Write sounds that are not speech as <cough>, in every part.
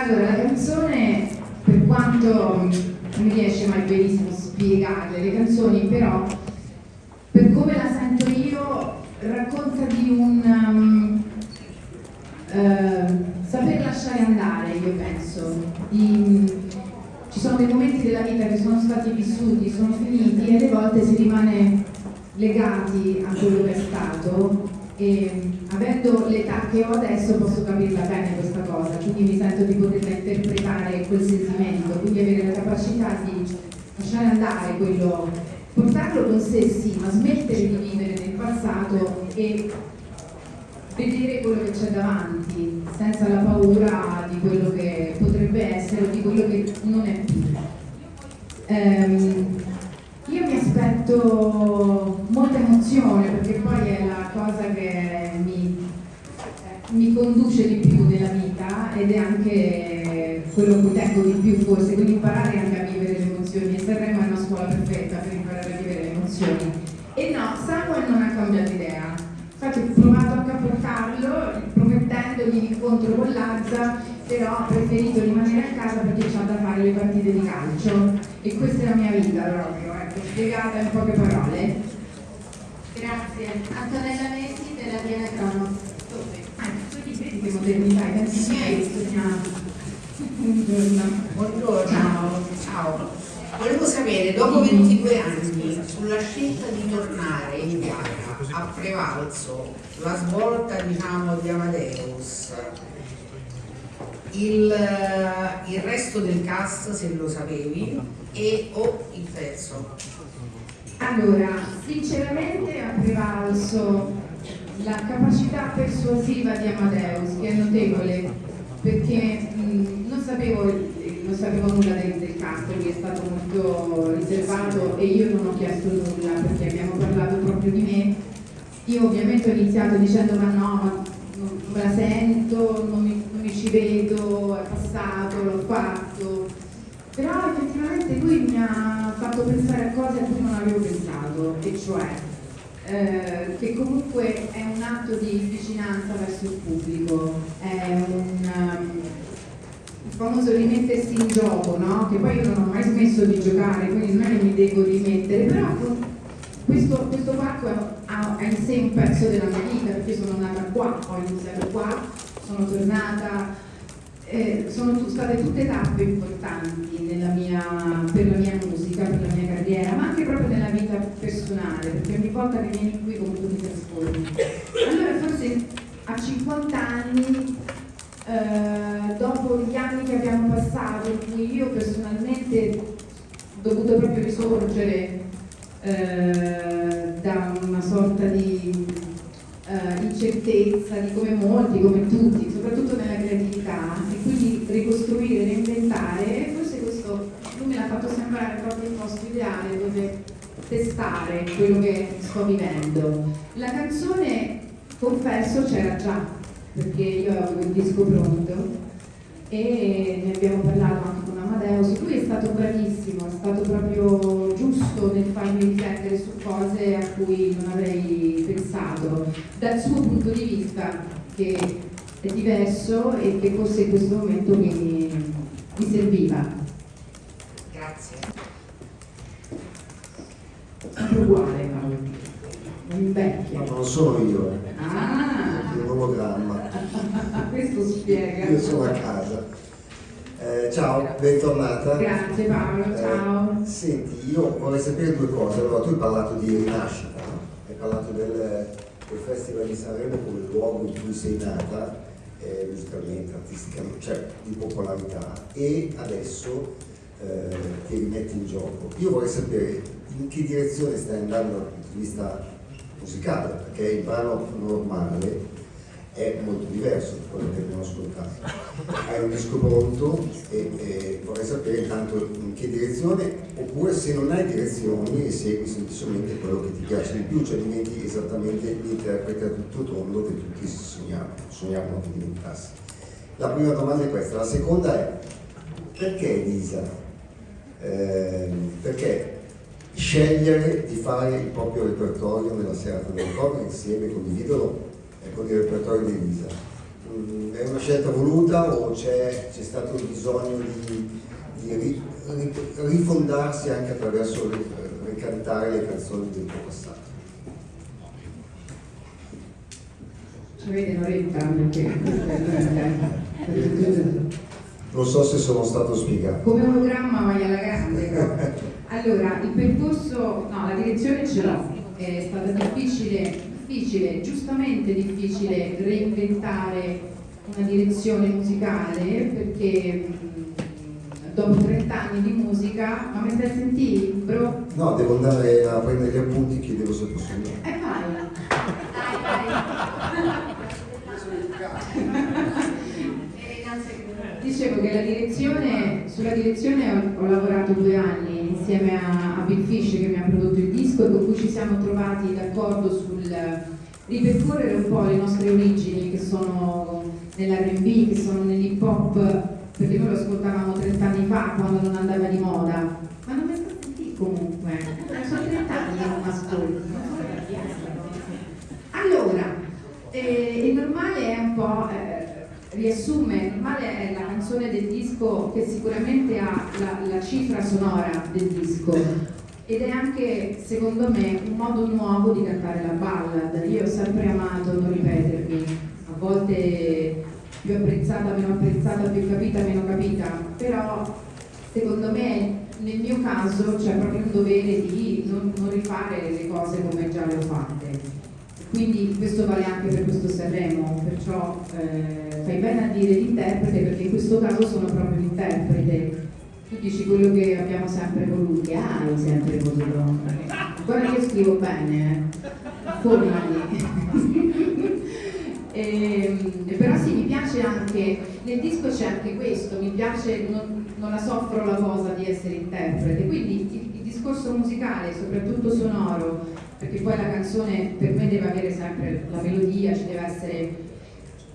Allora, la canzone, per quanto mi riesce mai benissimo spiegarle le canzoni, però per come la sento io racconta di un um, uh, saper lasciare andare, io penso. Di, ci sono dei momenti della vita che sono stati vissuti, sono finiti e alle volte si rimane legati a quello che è stato e avendo l'età che ho adesso posso capirla bene questa cosa, quindi mi sento di poterla interpretare quel sentimento, quindi avere la capacità di lasciare andare quello, portarlo con sé sì, ma smettere di vivere nel passato e vedere quello che c'è davanti, senza la paura di quello che potrebbe essere o di quello che non è più. Um, io mi aspetto molta emozione perché poi è la cosa che mi, mi conduce di più nella vita ed è anche quello cui tengo di più forse, quindi imparare anche a vivere le emozioni e Sanremo è una scuola perfetta per imparare a vivere le emozioni. E no, Samuel non ha cambiato idea, infatti ho provato anche a portarlo promettendogli l'incontro con Lazza però ho preferito rimanere a casa perché c'ho da fare le partite di calcio e questa è la mia vita proprio, ecco, spiegata in poche parole. Grazie. Antonella Messi della Viena Crono. Ah, tu ti vedi che modernità, sì. Buongiorno. Buongiorno. Ciao. Volevo sapere, dopo 22 anni, sulla scelta di tornare in Italia, ha prevalso la svolta diciamo, di Amadeus, il, il, resto del cast se lo sapevi e o il pezzo? Allora, sinceramente ha prevalso la capacità persuasiva di Amadeus, che è notevole, perché mh, non, sapevo, non, sapevo, nulla del, del cast, lui è stato molto riservato e io non ho chiesto nulla perché abbiamo parlato proprio di me. Io ovviamente ho iniziato dicendo ma no, ma non me la sento, non mi, non mi ci vedo, è passato, l'ho fatto. Però effettivamente lui mi ha fatto pensare a cose a cui non avevo pensato, e cioè eh, che comunque è un atto di vicinanza verso il pubblico, è un, um, il famoso rimettersi in gioco, no? che poi io non ho mai smesso di giocare, quindi non è che mi devo rimettere, però questo, questo parco ha, ha, in sé un pezzo della mia vita, perché sono nata qua, ho iniziato qua, sono tornata eh, sono state tutte tappe importanti mia, per la mia musica, per la mia carriera, ma anche proprio nella vita personale, perché ogni volta che vieni qui comunque ti trasformi. Allora forse a 50 anni, eh, dopo gli anni che abbiamo passato, in cui io personalmente ho dovuto proprio risorgere eh, da una sorta di eh, incertezza, di come molti, come tutti, soprattutto nella creatività, e quindi ricostruire, reinventare, forse questo lui me l'ha fatto sembrare proprio il posto ideale dove testare quello che sto vivendo. La canzone, confesso, c'era già, perché io avevo il disco pronto e ne abbiamo parlato anche con Amadeus, lui è stato bravissimo, è stato proprio nel farmi riflettere su cose a cui non avrei pensato, dal suo punto di vista che è diverso e che forse in questo momento mi, mi serviva. Grazie. Sempre uguale Paolo, non invecchia. Non sono io, eh. Ah! È un ologramma. <laughs> Questo spiega. Io sono a casa. Eh, ciao, bentornata. Grazie Paolo, eh, ciao. Senti, io vorrei sapere due cose. Allora, tu hai parlato di rinascita, hai parlato del, del, Festival di Sanremo come luogo in cui sei nata, eh, musicalmente, artisticamente, cioè di popolarità, e adesso eh, ti rimetti in gioco. Io vorrei sapere in che direzione stai andando dal punto di vista musicale, perché il brano normale è molto diverso da quello che abbiamo ascoltato. Hai un disco pronto e, e, vorrei sapere intanto in che direzione, oppure se non hai direzioni e segui semplicemente quello che ti piace di più, cioè diventi esattamente l'interprete a tutto tondo che tutti sognavano, sognavano che diventassi. La prima domanda è questa, la seconda è perché Elisa? Eh, perché scegliere di fare il proprio repertorio nella serata del ricordo insieme, condividerlo con il repertorio di Elisa. Mm, è una scelta voluta o c'è, stato il bisogno di, di ri, ri, rifondarsi anche attraverso ricantare le canzoni del tuo passato? Ci avete un'oretta perché non so se sono stato spiegato. Come ologramma vai alla grande. <laughs> Allora, il percorso, no, la direzione ce l'ho, è stata difficile, difficile, giustamente difficile reinventare una direzione musicale perché dopo 30 anni di musica, ma mi stai sentendo, bro? No, devo andare a prendere gli appunti, chiedevo se posso andare. Eh vai! Dai, dai! Dicevo che la direzione, sulla direzione ho, ho, lavorato due anni insieme a, a Bill Fish che mi ha prodotto il disco e con cui ci siamo trovati d'accordo sul ripercorrere un po' le nostre origini che sono nell'R&B, che sono nell'hip hop. Perché noi lo ascoltavamo 30 anni fa quando non andava di moda, ma non mi sta sentì comunque, sono 30 anni che non ascolto. Allora, eh, il normale è un po', eh, riassume, il normale è la canzone del disco che sicuramente ha la, la cifra sonora del disco ed è anche, secondo me, un modo nuovo di cantare la ballad. Io ho sempre amato non ripetermi, a volte più apprezzata, meno apprezzata, più capita, meno capita, però secondo me nel mio caso c'è proprio un dovere di non, non rifare le cose come già le ho fatte. Quindi questo vale anche per questo Sanremo, perciò eh, fai bene a dire l'interprete perché in questo caso sono proprio l'interprete. Tu dici quello che abbiamo sempre voluto, che hai sempre voluto. Guarda che scrivo bene, eh. formali. E, <laughs> ehm, però sì, mi piace anche, nel disco c'è anche questo, mi piace, non, non, la soffro la cosa di essere interprete, quindi il, il, discorso musicale, soprattutto sonoro, perché poi la canzone per me deve avere sempre la melodia, ci deve essere...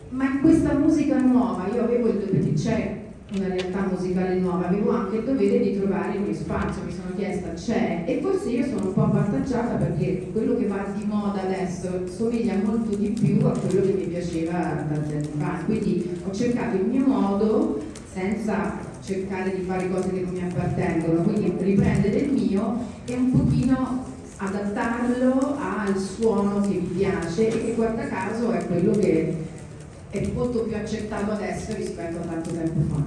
Ma in questa musica nuova, io avevo il perché c'è una realtà musicale nuova, avevo anche il dovere di trovare il mio spazio, mi sono chiesta c'è? E forse io sono un po' avvantaggiata perché quello che va di moda adesso somiglia molto di più a quello che mi piaceva tanti anni fa, quindi ho cercato il mio modo senza cercare di fare cose che non mi appartengono, quindi riprendere il mio e un pochino adattarlo al suono che mi piace e che guarda caso è quello che è molto più accettato adesso rispetto a tanto tempo fa.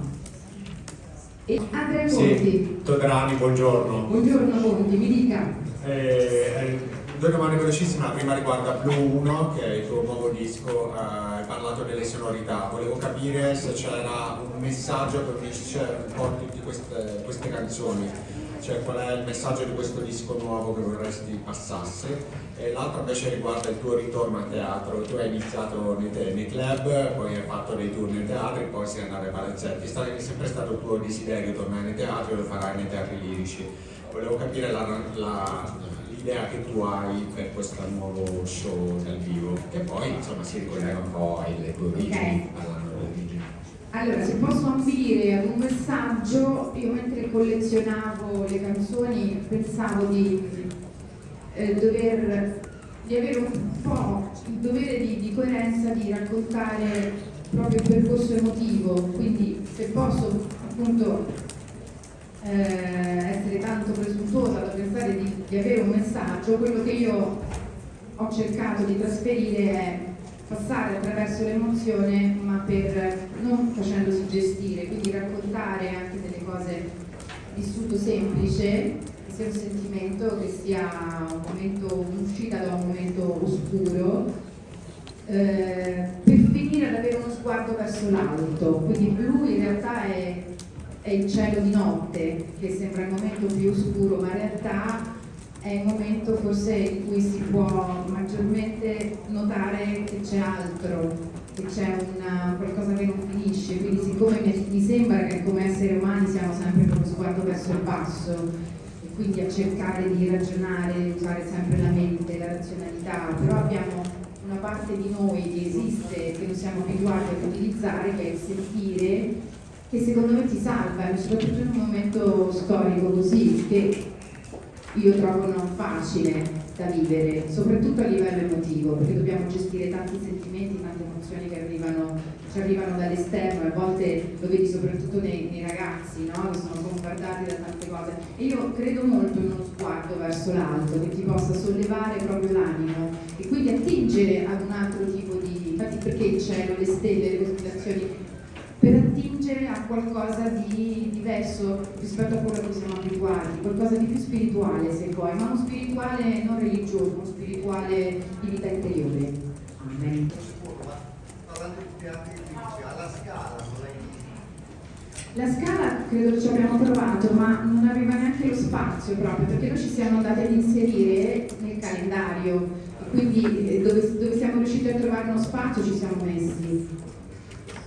E Andrea Conti. Sì, Todrani, buongiorno. Buongiorno Conti, mi dica. Eh, eh, due domande velocissime, la prima riguarda Blue 1, che è il tuo nuovo disco, eh, hai parlato delle sonorità, volevo capire se c'era un messaggio che unisce un po' tutte queste, queste canzoni cioè qual è il messaggio di questo disco nuovo che vorresti passasse e l'altro invece riguarda il tuo ritorno a teatro, tu hai iniziato nei, te, nei club, poi hai fatto dei tour nei teatri, poi sei andato ai palazzetti, è sempre stato il tuo desiderio tornare nei teatri e lo farai nei teatri lirici. Volevo capire l'idea che tu hai per questo nuovo show dal vivo, che poi insomma si ricollega un po' alle tue origini, okay. origini. Allora, se posso ambire ad un messaggio, io mentre collezionavo le canzoni pensavo di, eh, dover, di avere un po' il dovere di, di, coerenza di raccontare proprio il percorso emotivo, quindi se posso appunto eh, essere tanto presuntuosa da pensare di, di avere un messaggio, quello che io ho cercato di trasferire è passare attraverso l'emozione ma per non facendosi gestire, quindi raccontare anche delle cose vissuto semplice, che sia un sentimento, che sia un momento, un'uscita da un momento oscuro, eh, per finire ad avere uno sguardo verso l'alto, quindi blu in realtà è, è il cielo di notte, che sembra il momento più oscuro, ma in realtà è il momento forse in cui si può maggiormente notare che c'è altro, che c'è qualcosa che non finisce, quindi siccome mi, mi, sembra che come esseri umani siamo sempre con lo sguardo verso il basso e quindi a cercare di ragionare, usare sempre la mente, la razionalità, però abbiamo una parte di noi che esiste, che non siamo abituati ad utilizzare, che è il sentire, che secondo me ti salva, soprattutto in un momento storico così, che io trovo non facile da vivere, soprattutto a livello emotivo, perché dobbiamo gestire tanti sentimenti, tante emozioni che arrivano, ci arrivano dall'esterno a volte lo vedi soprattutto nei, nei ragazzi, no? che sono bombardati da tante cose. E io credo molto in uno sguardo verso l'alto che ti possa sollevare proprio l'animo e quindi attingere ad un altro tipo di... infatti perché il cielo, le stelle, le costellazioni per attingere a qualcosa di diverso rispetto a quello cui siamo abituati, qualcosa di più spirituale se vuoi, ma uno spirituale non religioso, uno spirituale di vita interiore. Amen. La scala credo che ci abbiamo provato, ma non aveva neanche lo spazio proprio, perché noi ci siamo andati ad inserire nel calendario, quindi eh, dove, dove siamo riusciti a trovare uno spazio ci siamo messi.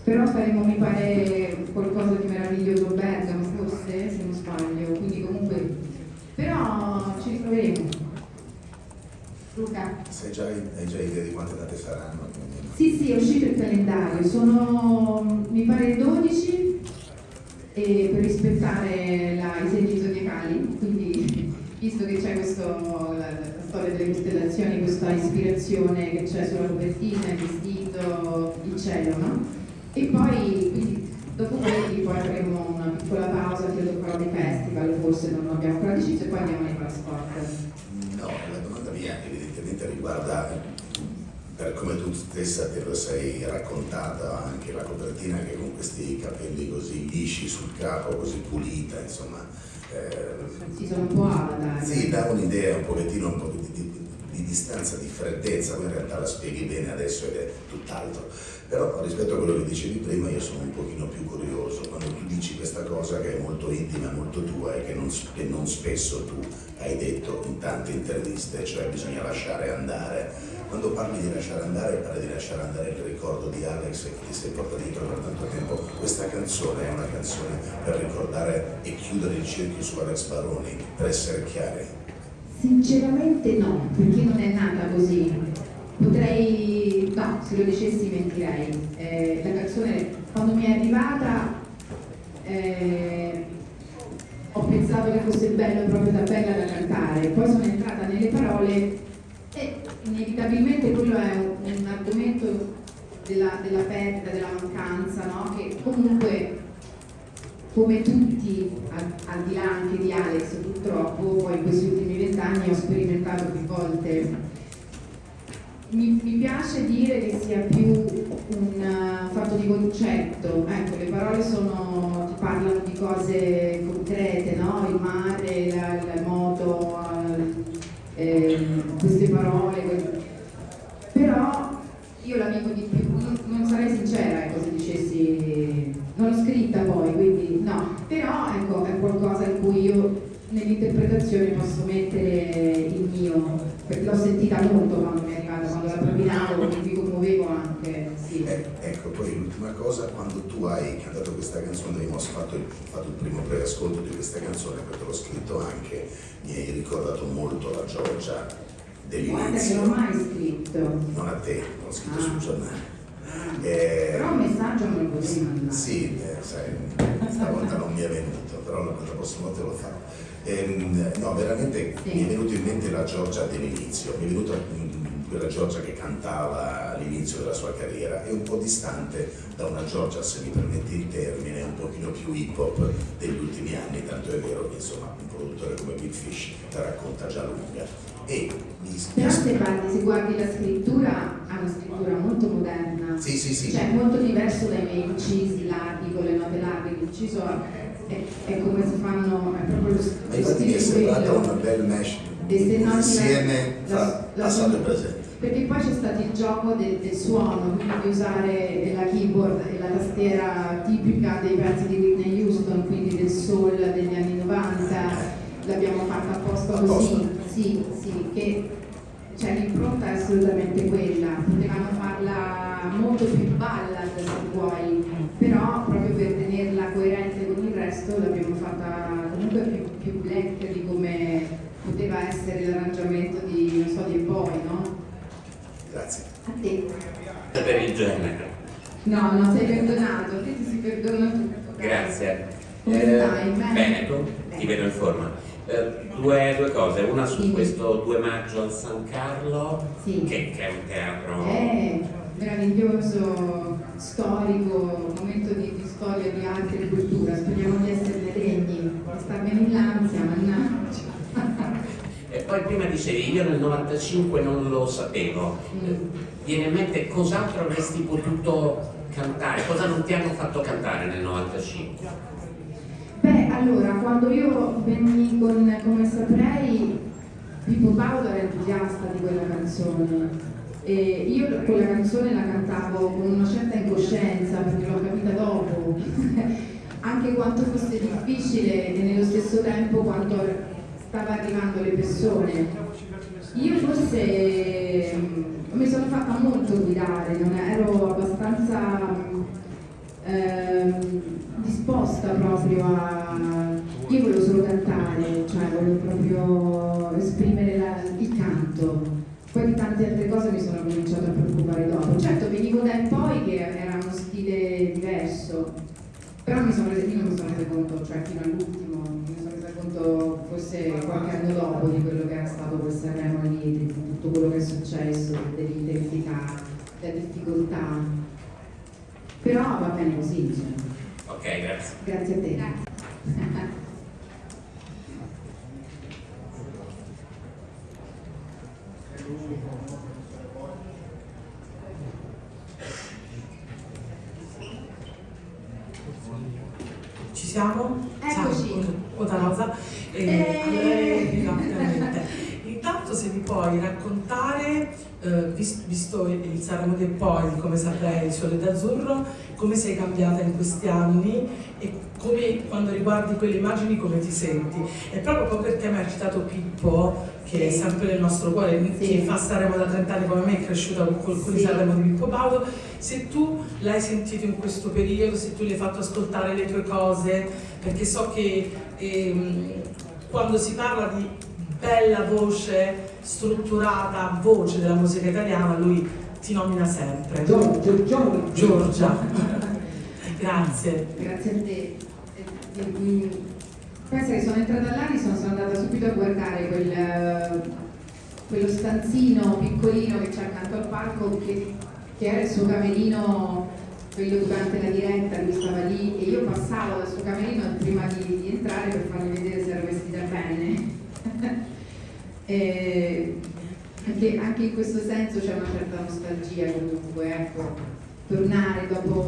Però faremo, mi pare, qualcosa di meraviglioso Bergamo, forse, se non sbaglio, quindi comunque... Però ci ritroveremo. Luca? Sai già, hai già idea di quante date saranno? Sì, sì, è uscito il calendario, sono mi pare 12 e per rispettare la, i segni zodiacali, quindi <laughs> visto che c'è questo, la storia delle costellazioni, questa ispirazione che c'è sulla copertina, il vestito, il cielo, no? E poi, quindi, dopo quelli poi avremo una piccola pausa, credo farò dei festival, forse non abbiamo ancora deciso, e poi andiamo nei passport. No, la domanda mia evidentemente riguarda, per come tu stessa te lo sei raccontata, anche la copertina che con questi capelli così lisci sul capo, così pulita, insomma. Eh, un. Sì, dà un'idea un pochettino un po' di, di, di distanza, di freddezza, ma in realtà la spieghi bene adesso ed è tutt'altro. Però rispetto a quello che dicevi prima io sono un pochino più curioso, quando tu dici questa cosa che è molto intima, molto tua e che non, che non spesso tu hai detto in tante interviste, cioè bisogna lasciare andare. Quando parli di lasciare andare, parli di lasciare andare il ricordo di Alex che ti sei portato dietro per tanto tempo. Questa canzone è una canzone per ricordare e chiudere il cerchio su Alex Baroni, per essere chiari. Sinceramente no, perché non è nata così potrei, no, se lo dicessi mentirei. Eh, la canzone quando mi è arrivata eh, ho pensato che fosse bello proprio da bella da cantare, poi sono entrata nelle parole inevitabilmente quello è un, un argomento della, della perdita, della mancanza, no? che comunque come tutti, al, al, di là anche di Alex purtroppo, poi in questi ultimi vent'anni ho sperimentato più volte mi, mi, piace dire che sia più un uh, fatto di concetto, ecco, le parole sono, parlano di cose concrete, no? il mare, la, la moto, eh, queste parole, però io la vivo di più, non, non sarei sincera ecco, se dicessi, non l'ho scritta poi, quindi no, però ecco, è qualcosa in cui io nell'interpretazione posso mettere il mio, perché l'ho sentita molto quando mi è arrivata, quando la propinavo, mi commuovevo anche. Sì. Eh, ecco, poi l'ultima cosa, quando tu hai cantato questa canzone, abbiamo fatto il, fatto il primo preascolto di questa canzone, perché l'ho scritto anche, mi hai ricordato molto la Giorgia dell'inizio. Guarda che non ho mai scritto. Non a te, l'ho scritto ah. sul giornale. Eh, però un messaggio me lo potevi mandare. Sì, eh, sai, stavolta non mi è venuto, però la prossima volta lo farò. Ehm, no, veramente sì. mi è venuto in mente la Giorgia dell'inizio, mi è venuta quella Giorgia che cantava all'inizio della sua carriera, è un po' distante da una Giorgia, se mi permetti il termine, un pochino più hip hop degli ultimi anni, tanto è vero che insomma un produttore come Big Fish la racconta già lunga. E mi Però se, parli, se guardi la scrittura, ha una scrittura molto moderna, sì, sì, sì. cioè molto diverso dai miei incisi larghi con le note larghe, l'inciso è, è, come si fanno, è proprio lo, infatti mi è sembrata una bel mesh insieme tra passato e presente. Perché poi c'è stato il gioco del, del, suono, quindi di usare la keyboard e la tastiera tipica dei pezzi di Whitney Houston, quindi del soul degli anni 90, l'abbiamo fatta apposta così, sì, sì, che cioè, l'impronta è assolutamente quella, potevamo farla molto più ballad se vuoi, però proprio per tenerla coerente con il resto l'abbiamo fatta comunque più, più black di come poteva essere l'arrangiamento di, non so, di poi, no? Grazie. A te. Per il genere. No, non sei perdonato, a te ti si perdona tutto. Grazie. Come eh, stai? Bene? Bene, ti vedo in forma. Eh, due, due cose, una su Sì. questo 2 maggio al San Carlo, Sì. che, che è un teatro... È meraviglioso, storico, momento di, di storia, di arte e di cultura. Speriamo di esserne degni, di starmene in l'ansia, mannaggia. Poi prima dicevi, io nel 95 non lo sapevo. Mm. Viene in mente cos'altro avresti potuto cantare, cosa non ti hanno fatto cantare nel 95? Beh, allora, quando io venni con Come saprei, Pippo Baudo era entusiasta di quella canzone. E io quella canzone la cantavo con una certa incoscienza perché l'ho capita dopo, <laughs> anche quanto fosse difficile e nello stesso tempo quanto stava arrivando alle persone. Io forse mm, mi sono fatta molto guidare, non ero abbastanza ehm, disposta proprio a... Io volevo solo cantare, cioè volevo proprio esprimere la- il canto. Poi di tante altre cose mi sono cominciata a preoccupare dopo. Certo, venivo da in poi che era uno stile diverso, però mi sono resa, mi sono resa conto, cioè fino all'ultimo, conto forse qualche anno dopo di quello che era stato quel Sanremo lì, di tutto quello che è successo, dell'intensità, della difficoltà. Però va bene così, cioè. Ok, grazie. grazie a te. Ci <laughs> siamo? Eccoci. Ciao, Oda Rosa. Eh, Eh. allora, esattamente. Intanto se mi puoi raccontare, eh, vis- visto il Sanremo del poi, come saprei, il Sole d'Azzurro, come sei cambiata in questi anni e come, quando riguardi quelle immagini come ti senti? E proprio perché mi ha citato Pippo, che è sempre nel nostro cuore, Sì. che fa Sanremo da 30 anni come me, è cresciuta con, con con il Sì. Sanremo di Pippo Baudo, se tu l'hai sentito in questo periodo, se tu gli hai fatto ascoltare le tue cose, perché so che ehm, quando si parla di bella voce, strutturata voce della musica italiana, lui ti nomina sempre. Giorgia, Giorgia. Giorgia. Grazie. Grazie a te. Pensa che sono entrata e sono, andata subito a guardare quel, quello stanzino piccolino che c'è accanto al palco che, che era il suo camerino, quello durante la diretta, lui stava lì e io passavo dal suo camerino prima di, di entrare per fargli vedere se ero vestita bene. E anche, anche in questo senso c'è una certa nostalgia comunque, ecco, tornare dopo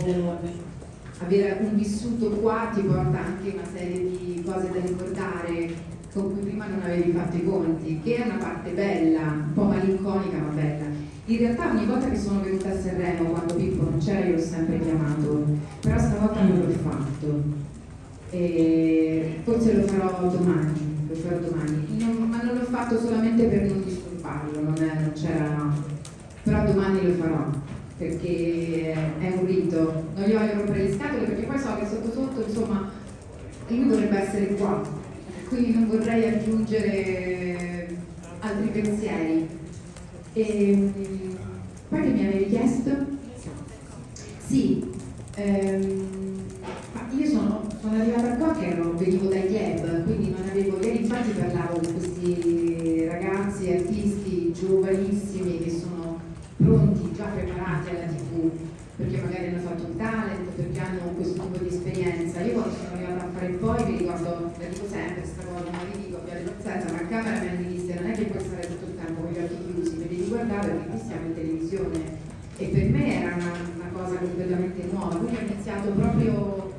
avere un vissuto qua ti porta anche una serie di cose da ricordare con cui prima non avevi fatto i conti, che è una parte bella, un po' malinconica ma bella. In realtà ogni volta che sono venuta a Sanremo, quando Pippo non c'era, io l'ho sempre chiamato, però stavolta non l'ho fatto. E forse lo farò domani, farò domani. Non- ma non l'ho fatto solamente per non disturbarlo, non, c'era... però domani lo farò perché è un rito, non gli voglio rompere le scatole perché poi so che sotto sotto insomma lui dovrebbe essere qua, quindi non vorrei aggiungere altri pensieri. E, poi che mi avevi chiesto? Sì, ehm, io sono, sono arrivata qua che ero, venivo dai club, quindi avevo, ieri infatti parlavo con questi ragazzi, artisti giovanissimi che sono pronti, già preparati alla tv, perché magari hanno fatto un talent, perché hanno questo tipo di esperienza. Io quando sono arrivata a fare il poi mi ricordo, la dico sempre questa cosa, ma vi dico, abbiate pazienza, ma a camera mi hanno disse non è che puoi stare tutto il tempo con gli occhi chiusi, mi devi guardare perché qui siamo in televisione. E per me era una, una cosa completamente nuova, quindi ho iniziato proprio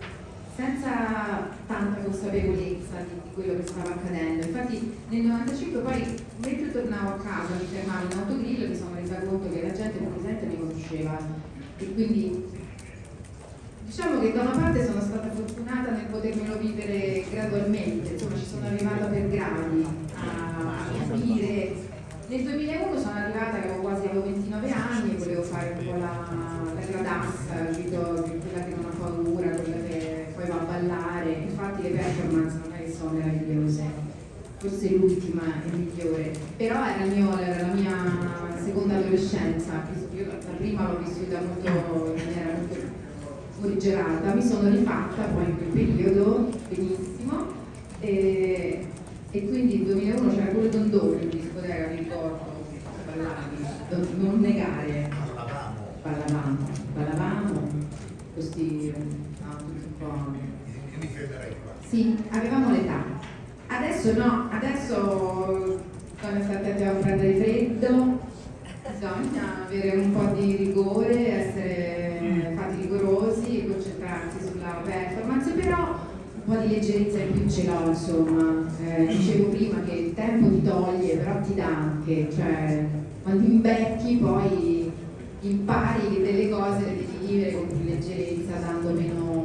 senza tanta consapevolezza di, di quello che stava accadendo. Infatti nel 95 poi mentre tornavo a casa mi fermavo in autogrill e mi sono resa conto che la gente presente mi conosceva e quindi diciamo che da una parte sono stata fortunata nel potermelo vivere gradualmente, insomma ci sono arrivata per gradi a capire. Nel 2001 sono arrivata avevo quasi avevo 29 anni e volevo fare un po' la, la gradassa, quella che non ha paura, quella che poi va a ballare. Le performance che sono meravigliose, forse l'ultima è migliore, però era, il mio- era la mia seconda adolescenza, io la prima l'ho vissuta molto in maniera molto morigerata, mi sono rifatta poi in quel periodo benissimo. E e quindi nel 2001 c'era pure Dondone in discoteca, mi ricordo, ballavi, non negare, ballavamo, ballavamo, questi, no, tutti un po'... Sì, avevamo l'età. Adesso no, adesso quando state a prendere freddo, bisogna avere un po' di rigore, essere fatti rigorosi e concentrarsi sulla performance, però un po' di leggerezza in più ce l'ho, insomma. Eh, dicevo prima che il tempo ti toglie, però ti dà anche, cioè quando invecchi poi impari che delle cose le devi vivere con più leggerezza, dando meno,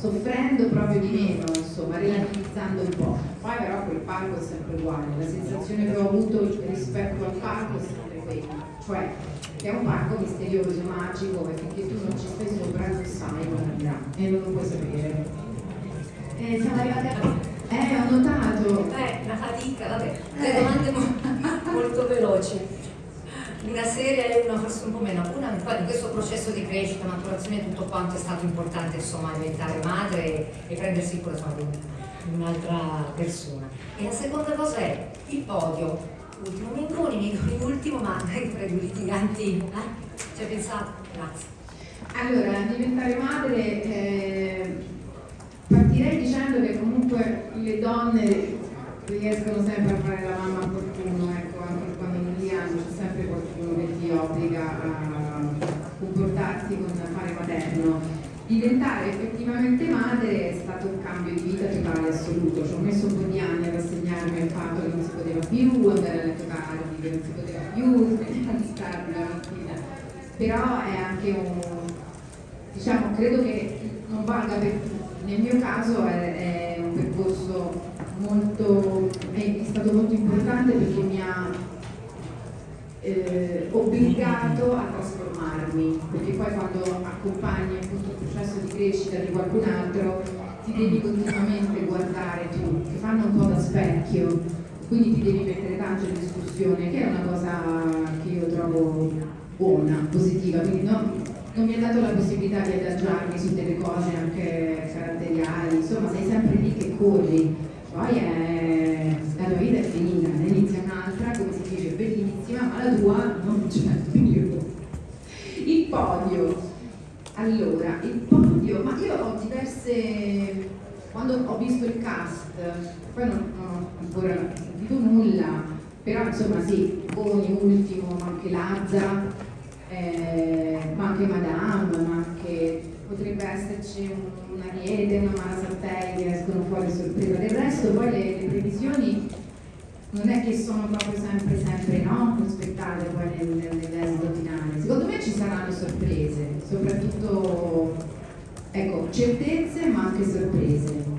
soffrendo proprio di meno, insomma, relativizzando un po'. Poi però quel palco è sempre uguale, la sensazione che ho avuto rispetto al palco è sempre quella, cioè che è un parco misterioso, magico, finché tu non ci stai sopra non sai come andrà e non lo puoi sapere. Eh, siamo arrivati a... Eh, ho notato. Eh, una fatica, vabbè. Le domande mo- molto veloci. Una seria e una forse un po' meno. Una poi in questo processo di crescita, maturazione, tutto quanto è stato importante, insomma, diventare madre e, e prendersi cura di di un'altra persona. E la seconda cosa è il podio. Ultimo Mengoni, Mengoni ultimo, ma tra i litiganti, eh? Ci hai pensato? Grazie. Allora, diventare madre, eh, partirei dicendo che comunque le donne riescono sempre a fare la mamma a qualcuno, ecco, anche hanno, c'è sempre qualcuno che ti obbliga a comportarsi con fare materno. Diventare effettivamente madre è stato un cambio di vita totale assoluto, ci ho messo un po' di anni a rassegnarmi al fatto che non si poteva più andare a letto tardi, che non si poteva più <laughs> svegliarsi tardi la mattina, però è anche un, diciamo, credo che non valga per tutti. Nel mio caso è, è un percorso molto, è stato molto importante perché mi ha eh, obbligato a trasformarmi, perché poi quando accompagni appunto il processo di crescita di qualcun altro ti devi continuamente guardare tu, ti fanno un po' da specchio, quindi ti devi mettere tanto in discussione, che è una cosa che io trovo buona, positiva, quindi non, non mi ha dato la possibilità di adagiarmi su delle cose anche caratteriali, insomma sei sempre lì che corri, poi è, la tua vita è finita, ne inizia un'altra, come si dice, bellissima, ma la tua non c'è più. Il podio. Allora, il podio, ma io ho diverse, quando ho visto il cast, poi non, ho ancora sentito nulla, però insomma sì, Boni, Ultimo, ma anche Lazza, eh, ma anche Madame, ma anche potrebbe esserci un- una Riede, una Mara Sartei che escono fuori sorpresa. Del resto poi le, le previsioni non è che sono proprio sempre, sempre no, prospettate poi nel, nel- nell'esito finale. Secondo me ci saranno sorprese, soprattutto ecco, certezze ma anche sorprese.